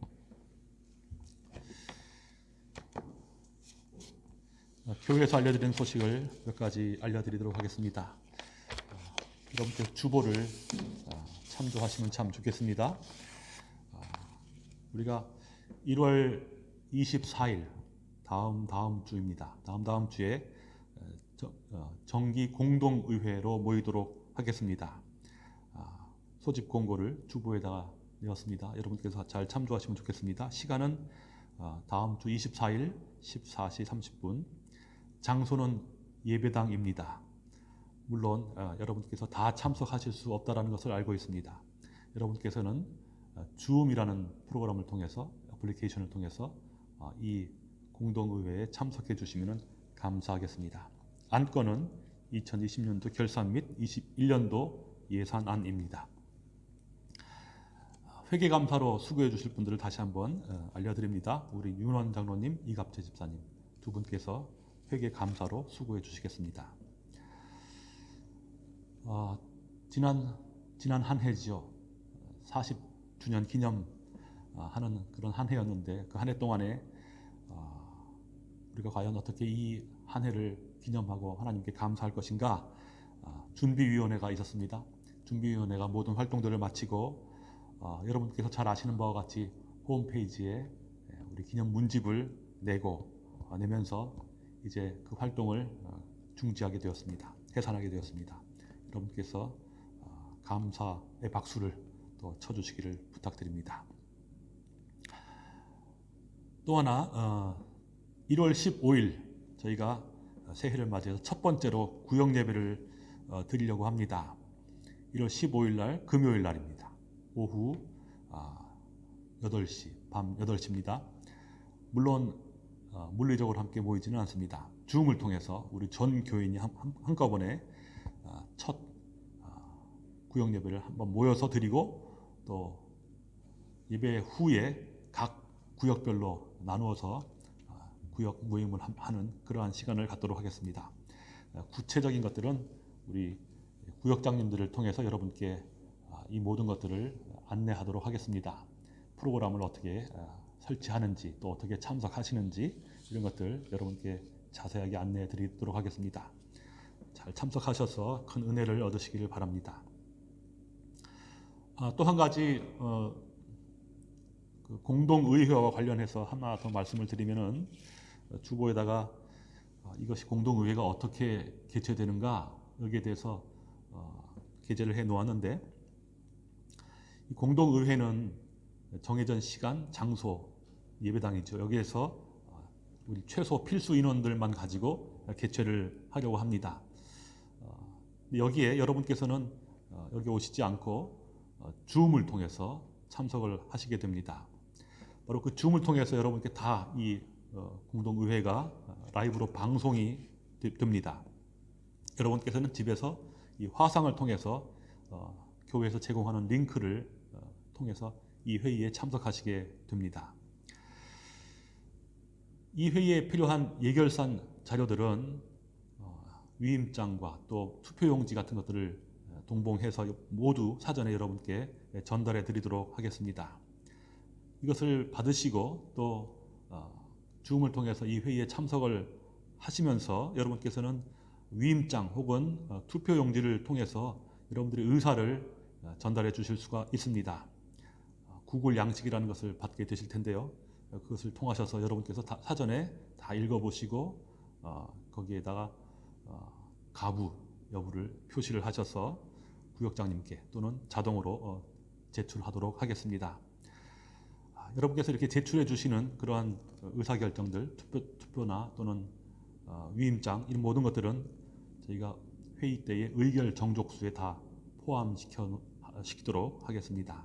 어, 교회에서 알려드리는 소식을 몇 가지 알려드리도록 하겠습니다. 어, 여러분께 주보를 어, 참조하시면 참 좋겠습니다. 어, 우리가 1월 24일 다음 다음 주입니다. 다음 다음 주에 정기 공동의회로 모이도록 하겠습니다. 아, 소집 공고를 주보에다가 내었습니다. 여러분께서 잘 참조하시면 좋겠습니다. 시간은 어, 다음 주 24일 14시 30분. 장소는 예배당입니다. 물론 어, 여러분께서 다 참석하실 수 없다라는 것을 알고 있습니다. 여러분께서는 어, 줌이라는 프로그램을 통해서 애플리케이션을 통해서 어, 이 공동의회에 참석해 주시면 감사하겠습니다. 안건은 2020년도 결산 및 21년도 예산안입니다. 회계감사로 수고해 주실 분들을 다시 한번 어, 알려드립니다. 우리 윤원 장로님, 이갑재 집사님 두 분께서 회계감사로 수고해 주시겠습니다. 어, 지난 지난 한 해지요. 40주년 기념 어, 그런 한 해였는데 그 한 해 동안에 어, 우리가 과연 어떻게 이 한 해를 기념하고 하나님께 감사할 것인가 어, 준비위원회가 있었습니다. 준비위원회가 모든 활동들을 마치고 어, 여러분께서 잘 아시는 바와 같이 홈페이지에 예, 우리 기념 문집을 내고 어, 내면서 이제 그 활동을 어, 중지하게 되었습니다. 해산하게 되었습니다. 여러분께서 어, 감사의 박수를 또 쳐주시기를 부탁드립니다. 또 하나 어, 1월 15일 저희가 새해를 맞이해서 첫 번째로 구역 예배를 어, 드리려고 합니다. 1월 15일 날 금요일 날입니다. 오후 아, 8시 밤 8시입니다. 물론 어, 물리적으로 함께 모이지는 않습니다. 줌을 통해서 우리 전 교인이 한꺼번에 아, 첫 아, 구역 예배를 한번 모여서 드리고 또 예배 후에 각 구역별로 나누어서 아, 구역 모임을 함- 하는 그러한 시간을 갖도록 하겠습니다. 아, 구체적인 것들은 우리 구역장님들을 통해서 여러분께 아, 이 모든 것들을 안내하도록 하겠습니다. 프로그램을 어떻게 아, 설치하는지 또 어떻게 참석하시는지 이런 것들 여러분께 자세하게 안내해 드리도록 하겠습니다. 잘 참석하셔서 큰 은혜를 얻으시기를 바랍니다. 아, 또한 가지 어, 그 공동의회와 관련해서 하나 더 말씀을 드리면은 어, 주보에다가 어, 이것이 공동의회가 어떻게 개최되는가 여기에 대해서 어, 게재를 해 놓았는데 이 공동의회는 정해진 시간, 장소, 예배당이죠. 여기에서 어, 우리 최소 필수 인원들만 가지고 개최를 하려고 합니다. 여기에 여러분께서는 어, 여기 오시지 않고 어, 줌을 통해서 참석을 하시게 됩니다. 바로 그 줌을 통해서 여러분께 다 이 공동의회가 어, 라이브로 방송이 되- 됩니다. 여러분께서는 집에서 이 화상을 통해서 어, 교회에서 제공하는 링크를 어, 통해서 이 회의에 참석하시게 됩니다. 이 회의에 필요한 예결산 자료들은 어, 위임장과 또 투표용지 같은 것들을 어, 동봉해서 모두 사전에 여러분께 전달해 드리도록 하겠습니다. 이것을 받으시고 또 어, 줌을 통해서 이 회의에 참석을 하시면서 여러분께서는 위임장 혹은 어, 투표 용지를 통해서 여러분들의 의사를 어, 전달해 주실 수가 있습니다. 어, 구글 양식이라는 것을 받게 되실 텐데요. 어, 그것을 통하셔서 여러분께서 다- 사전에 다 읽어보시고 어, 거기에다가 어, 가부 여부를 표시를 하셔서 구역장님께 또는 자동으로 어, 제출하도록 하겠습니다. 아, 여러분께서 이렇게 제출해 주시는 그러한 어, 의사결정들, 투표, 투표나 또는 어, 위임장 이런 모든 것들은 저희가 회의 때의 의결 정족수에 다 포함시켜 놓- 시키도록 하겠습니다.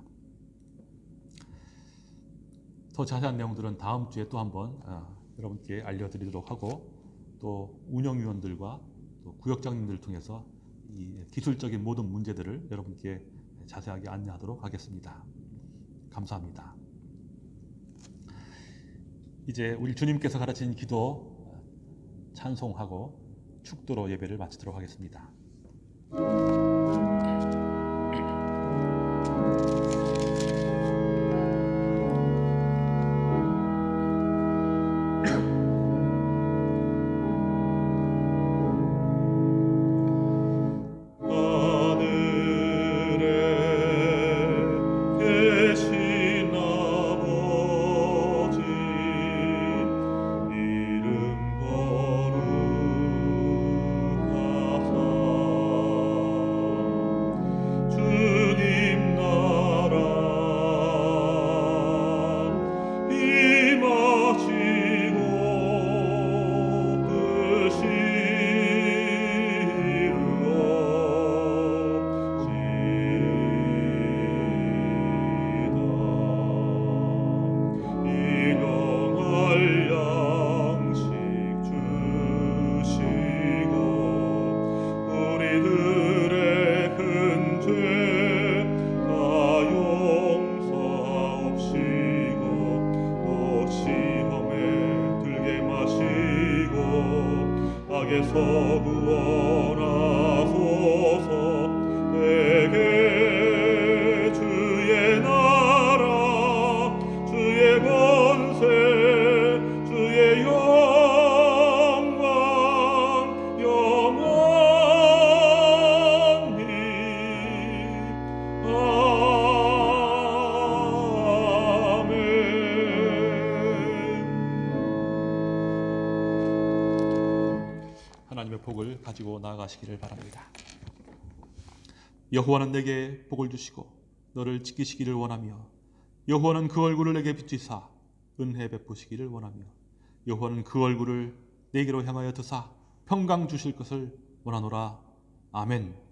더 자세한 내용들은 다음 주에 또 한번 어, 여러분께 알려드리도록 하고 또 운영위원들과 또 구역장님들을 통해서 이 기술적인 모든 문제들을 여러분께 자세하게 안내하도록 하겠습니다. 감사합니다. 이제 우리 주님께서 가르친 기도 어, 찬송하고 축도로 예배를 마치도록 하겠습니다. 가지고 나아가시기를 바랍니다. 여호와는 내게 복을 주시고 너를 지키시기를 원하며 여호와는 그 얼굴을 내게 비추사 은혜 베푸시기를 원하며 여호와는 그 얼굴을 내게로 향하여 드사 평강 주실 것을 원하노라. 아멘.